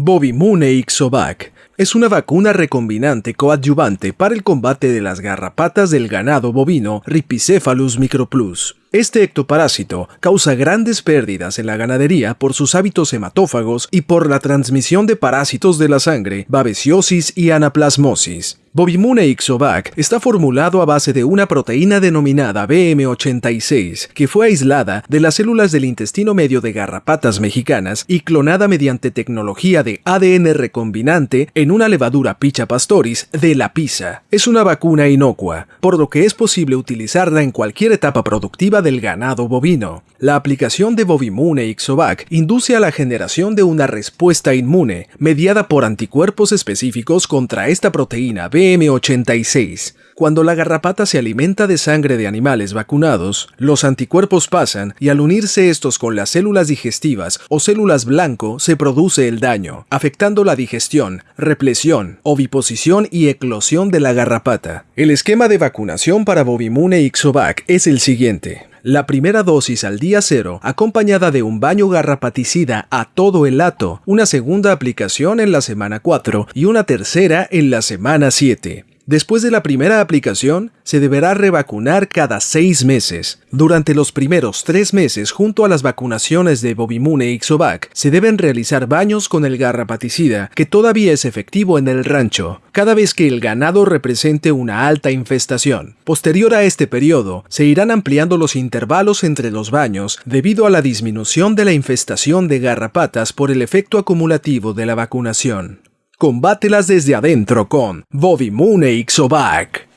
Bovimune Ixovac es una vacuna recombinante coadyuvante para el combate de las garrapatas del ganado bovino Ripicephalus microplus. Este ectoparásito causa grandes pérdidas en la ganadería por sus hábitos hematófagos y por la transmisión de parásitos de la sangre, babesiosis y anaplasmosis. Bovimune Ixovac está formulado a base de una proteína denominada BM86, que fue aislada de las células del intestino medio de garrapatas mexicanas y clonada mediante tecnología de ADN recombinante en una levadura Picha pastoris de la pizza. Es una vacuna inocua, por lo que es posible utilizarla en cualquier etapa productiva del ganado bovino. La aplicación de Bovimune Ixovac induce a la generación de una respuesta inmune mediada por anticuerpos específicos contra esta proteína BM86. Cuando la garrapata se alimenta de sangre de animales vacunados, los anticuerpos pasan y al unirse estos con las células digestivas o células blanco se produce el daño, afectando la digestión, represión, oviposición y eclosión de la garrapata. El esquema de vacunación para Bovimune Ixovac es el siguiente. La primera dosis al día cero, acompañada de un baño garrapaticida a todo el lato, una segunda aplicación en la semana 4 y una tercera en la semana 7. Después de la primera aplicación, se deberá revacunar cada seis meses. Durante los primeros tres meses, junto a las vacunaciones de Bovimune y Ixovac, se deben realizar baños con el garrapaticida, que todavía es efectivo en el rancho, cada vez que el ganado represente una alta infestación. Posterior a este periodo, se irán ampliando los intervalos entre los baños debido a la disminución de la infestación de garrapatas por el efecto acumulativo de la vacunación. Combátelas desde adentro con Bobby Moon e Ixovac.